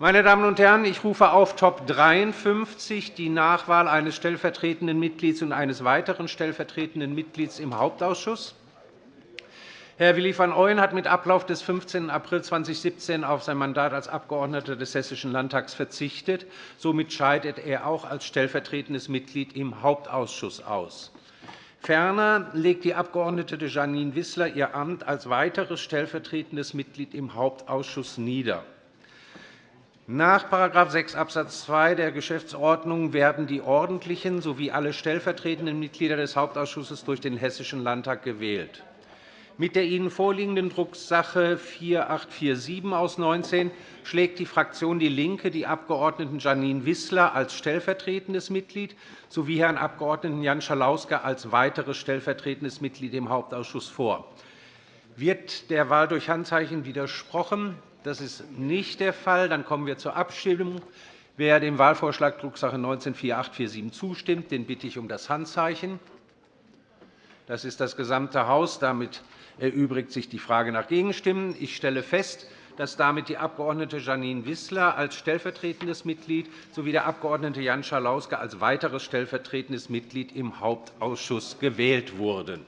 Meine Damen und Herren, ich rufe auf Top 53 die Nachwahl eines stellvertretenden Mitglieds und eines weiteren stellvertretenden Mitglieds im Hauptausschuss. Herr Willi van Ooyen hat mit Ablauf des 15. April 2017 auf sein Mandat als Abgeordneter des Hessischen Landtags verzichtet. Somit scheidet er auch als stellvertretendes Mitglied im Hauptausschuss aus. Ferner legt die Abg. Janine Wissler ihr Amt als weiteres stellvertretendes Mitglied im Hauptausschuss nieder. Nach § 6 Abs. 2 der Geschäftsordnung werden die ordentlichen sowie alle stellvertretenden Mitglieder des Hauptausschusses durch den Hessischen Landtag gewählt. Mit der Ihnen vorliegenden Drucksache 4847 aus 19 schlägt die Fraktion DIE LINKE die Abg. Janine Wissler als stellvertretendes Mitglied sowie Herrn Abg. Jan Schalauske als weiteres stellvertretendes Mitglied im Hauptausschuss vor. Wird der Wahl durch Handzeichen widersprochen? Das ist nicht der Fall. Dann kommen wir zur Abstimmung. Wer dem Wahlvorschlag Drucksache 19-4847 zustimmt, den bitte ich um das Handzeichen. Das ist das gesamte Haus. Damit erübrigt sich die Frage nach Gegenstimmen. Ich stelle fest, dass damit die Abg. Janine Wissler als stellvertretendes Mitglied sowie der Abg. Jan Schalauske als weiteres stellvertretendes Mitglied im Hauptausschuss gewählt wurden.